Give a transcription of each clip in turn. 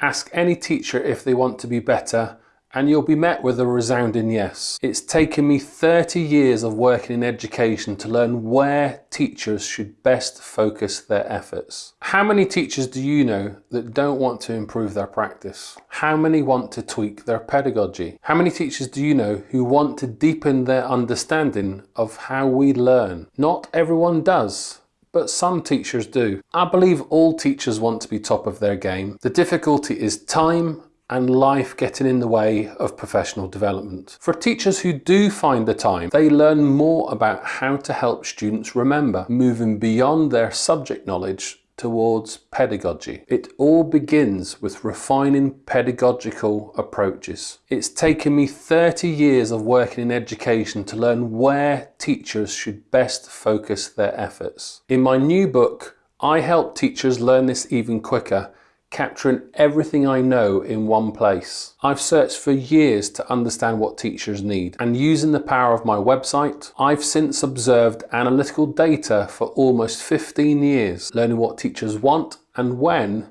Ask any teacher if they want to be better and you'll be met with a resounding yes. It's taken me 30 years of working in education to learn where teachers should best focus their efforts. How many teachers do you know that don't want to improve their practice? How many want to tweak their pedagogy? How many teachers do you know who want to deepen their understanding of how we learn? Not everyone does but some teachers do. I believe all teachers want to be top of their game. The difficulty is time and life getting in the way of professional development. For teachers who do find the time, they learn more about how to help students remember, moving beyond their subject knowledge towards pedagogy. It all begins with refining pedagogical approaches. It's taken me 30 years of working in education to learn where teachers should best focus their efforts. In my new book, I help teachers learn this even quicker capturing everything I know in one place. I've searched for years to understand what teachers need and using the power of my website, I've since observed analytical data for almost 15 years, learning what teachers want and when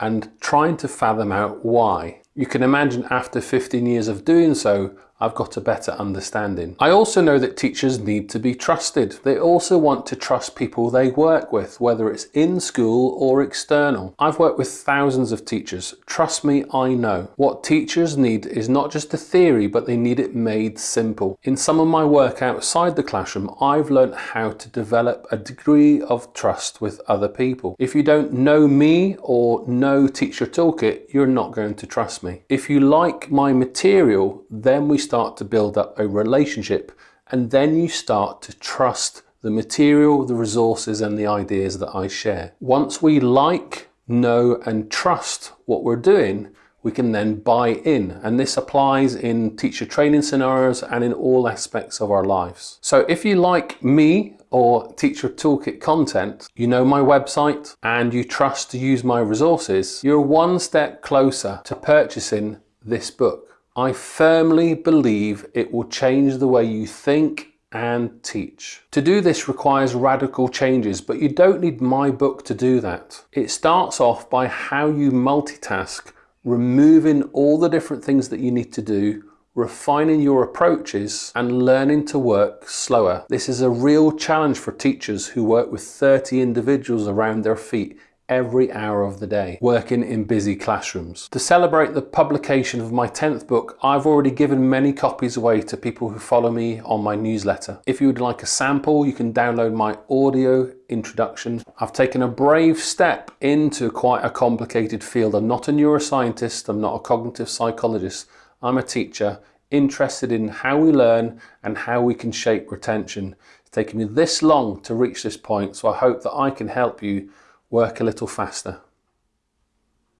and trying to fathom out why. You can imagine after 15 years of doing so, I've got a better understanding. I also know that teachers need to be trusted. They also want to trust people they work with, whether it's in school or external. I've worked with thousands of teachers. Trust me, I know. What teachers need is not just a theory, but they need it made simple. In some of my work outside the classroom, I've learned how to develop a degree of trust with other people. If you don't know me or know Teacher Toolkit, you're not going to trust me. If you like my material, then we start to build up a relationship and then you start to trust the material, the resources and the ideas that I share. Once we like, know and trust what we're doing, we can then buy in and this applies in teacher training scenarios and in all aspects of our lives. So if you like me or Teacher Toolkit content, you know my website and you trust to use my resources, you're one step closer to purchasing this book. I firmly believe it will change the way you think and teach. To do this requires radical changes, but you don't need my book to do that. It starts off by how you multitask, removing all the different things that you need to do, refining your approaches and learning to work slower. This is a real challenge for teachers who work with 30 individuals around their feet every hour of the day, working in busy classrooms. To celebrate the publication of my 10th book, I've already given many copies away to people who follow me on my newsletter. If you would like a sample, you can download my audio introduction. I've taken a brave step into quite a complicated field. I'm not a neuroscientist, I'm not a cognitive psychologist, I'm a teacher interested in how we learn and how we can shape retention. It's taken me this long to reach this point, so I hope that I can help you work a little faster.